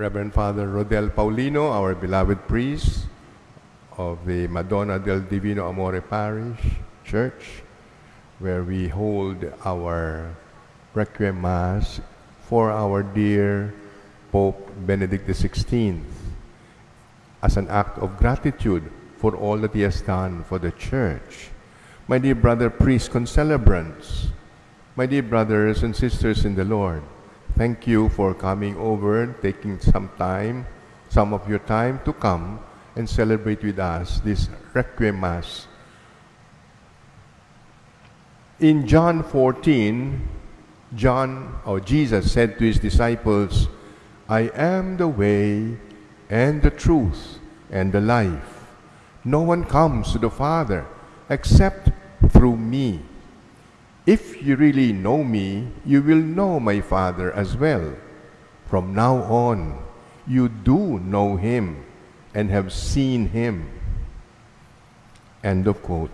Reverend Father Rodel Paulino, our beloved priest of the Madonna del Divino Amore Parish Church, where we hold our Requiem Mass for our dear Pope Benedict XVI as an act of gratitude for all that he has done for the Church. My dear brother priests concelebrants, my dear brothers and sisters in the Lord, thank you for coming over, taking some time, some of your time to come and celebrate with us this Requiem Mass. In John 14, John or Jesus said to his disciples, I am the way and the truth and the life. No one comes to the Father except through me. If you really know me, you will know my Father as well. From now on, you do know him and have seen him. End of quote.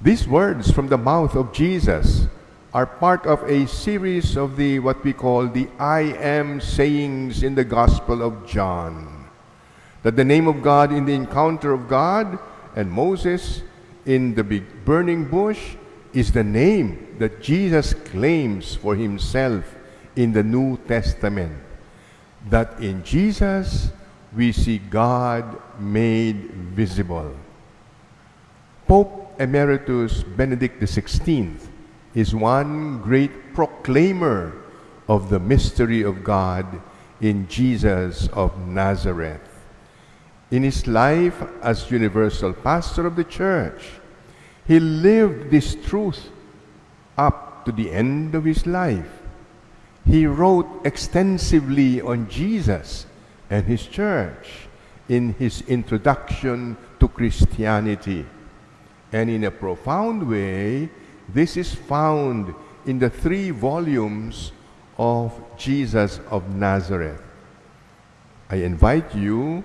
These words from the mouth of Jesus are part of a series of the what we call the I am sayings in the Gospel of John. That the name of God in the encounter of God and Moses in the big burning bush is the name that Jesus claims for himself in the New Testament. That in Jesus we see God made visible. Pope Emeritus Benedict XVI is one great proclaimer of the mystery of God in Jesus of Nazareth. In his life as universal pastor of the church, he lived this truth up to the end of his life. He wrote extensively on Jesus and his church in his introduction to Christianity. And in a profound way, this is found in the three volumes of Jesus of Nazareth. I invite you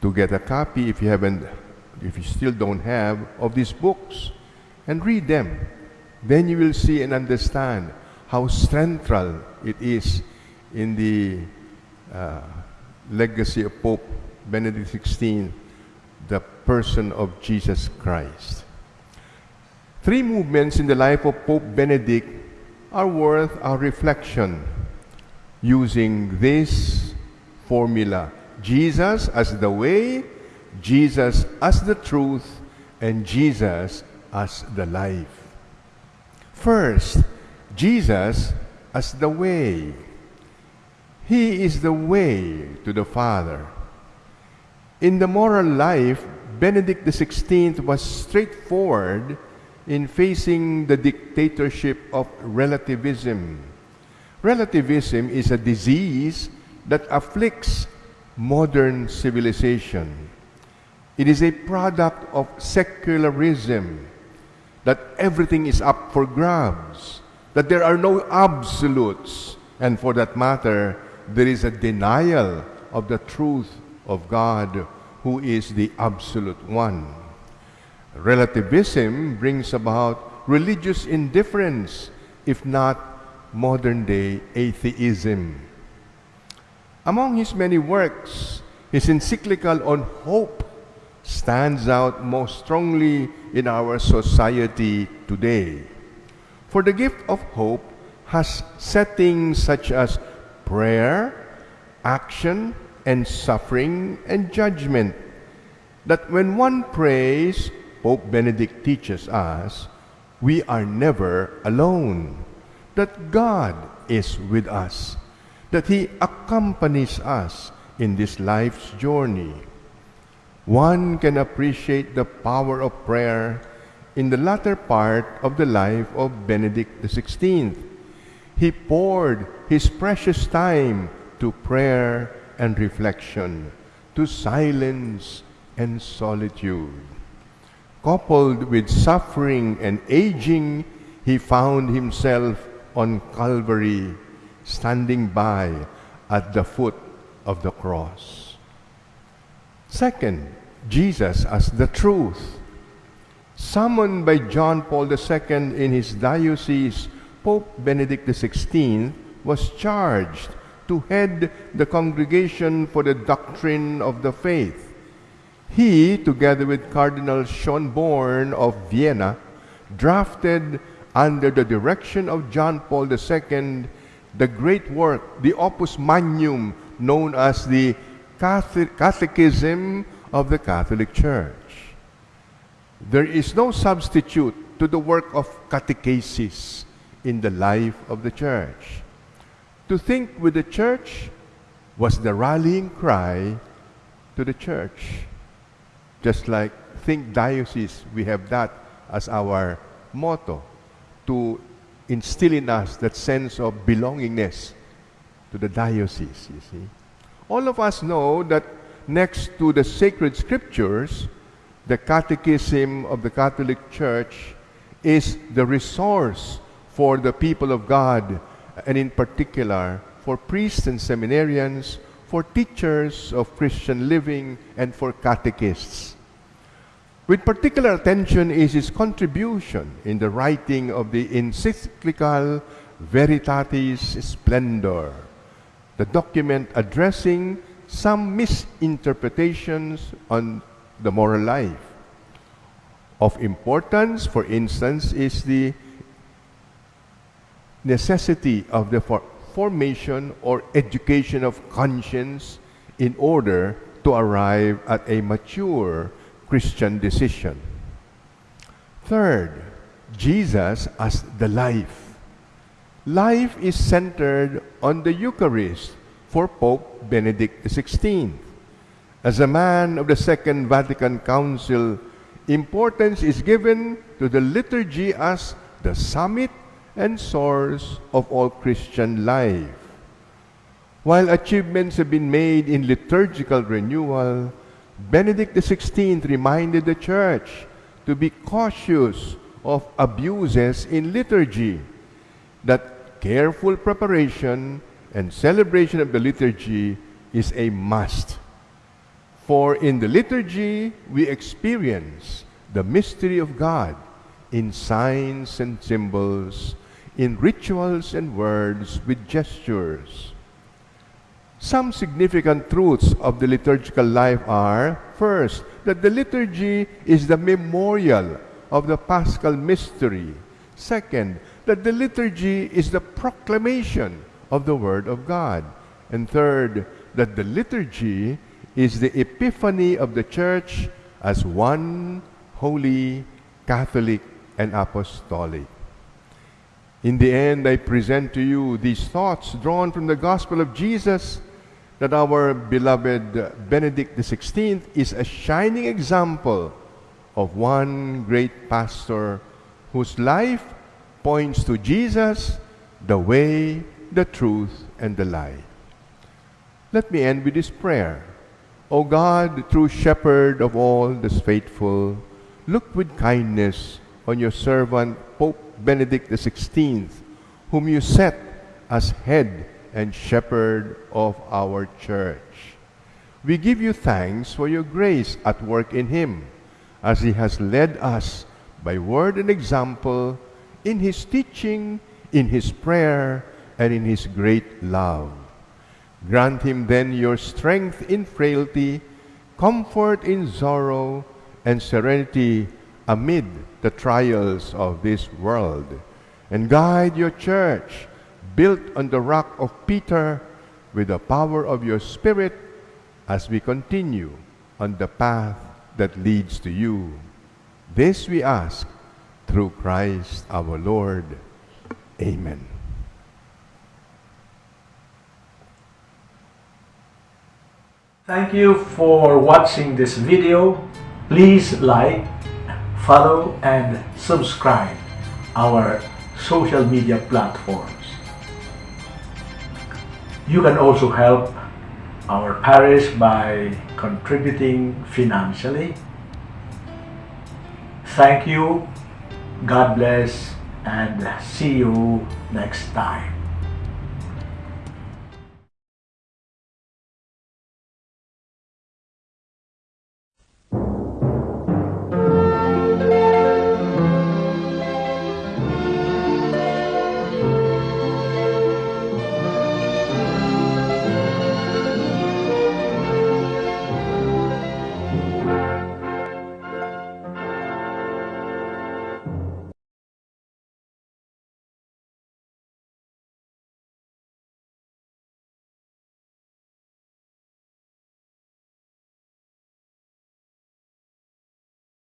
to get a copy if you haven't, if you still don't have, of these books and read them. Then you will see and understand how central it is in the uh, legacy of Pope Benedict XVI, the person of Jesus Christ. Three movements in the life of Pope Benedict are worth our reflection using this formula Jesus as the way, Jesus as the truth, and Jesus as the life. First, Jesus as the way. He is the way to the Father. In the moral life, Benedict XVI was straightforward in facing the dictatorship of relativism. Relativism is a disease that afflicts modern civilization. It is a product of secularism, that everything is up for grabs, that there are no absolutes, and for that matter, there is a denial of the truth of God, who is the absolute one. Relativism brings about religious indifference, if not modern day atheism. Among his many works, his encyclical on hope stands out most strongly in our society today. For the gift of hope has settings such as prayer, action, and suffering and judgment. That when one prays, Pope Benedict teaches us, we are never alone. That God is with us that He accompanies us in this life's journey. One can appreciate the power of prayer in the latter part of the life of Benedict XVI. He poured his precious time to prayer and reflection, to silence and solitude. Coupled with suffering and aging, he found himself on Calvary standing by at the foot of the cross. Second, Jesus as the truth. Summoned by John Paul II in his diocese, Pope Benedict XVI was charged to head the Congregation for the Doctrine of the Faith. He, together with Cardinal Schönborn of Vienna, drafted under the direction of John Paul II the great work, the Opus Magnum, known as the Catechism of the Catholic Church. There is no substitute to the work of catechesis in the life of the church. To think with the church was the rallying cry to the church. Just like think diocese, we have that as our motto to instill in us that sense of belongingness to the diocese, you see. All of us know that next to the sacred scriptures, the catechism of the Catholic Church is the resource for the people of God, and in particular for priests and seminarians, for teachers of Christian living, and for catechists. With particular attention is his contribution in the writing of the encyclical Veritatis Splendor, the document addressing some misinterpretations on the moral life. Of importance, for instance, is the necessity of the for formation or education of conscience in order to arrive at a mature Christian decision. Third, Jesus as the life. Life is centered on the Eucharist for Pope Benedict XVI. As a man of the Second Vatican Council, importance is given to the liturgy as the summit and source of all Christian life. While achievements have been made in liturgical renewal, Benedict XVI reminded the Church to be cautious of abuses in liturgy, that careful preparation and celebration of the liturgy is a must. For in the liturgy, we experience the mystery of God in signs and symbols in rituals and words with gestures. Some significant truths of the liturgical life are first, that the liturgy is the memorial of the paschal mystery. Second, that the liturgy is the proclamation of the Word of God. And third, that the liturgy is the epiphany of the Church as one holy, Catholic, and apostolic. In the end, I present to you these thoughts drawn from the Gospel of Jesus that our beloved Benedict XVI is a shining example of one great pastor whose life points to Jesus, the way, the truth, and the light. Let me end with this prayer. O God, true shepherd of all the faithful, look with kindness on your servant Pope Benedict XVI, whom you set as head and shepherd of our church. We give you thanks for your grace at work in him, as he has led us by word and example in his teaching, in his prayer, and in his great love. Grant him then your strength in frailty, comfort in sorrow, and serenity amid the trials of this world, and guide your church, built on the rock of Peter, with the power of your Spirit, as we continue on the path that leads to you. This we ask through Christ our Lord. Amen. Thank you for watching this video. Please like, follow and subscribe our social media platforms. You can also help our parish by contributing financially. Thank you, God bless, and see you next time.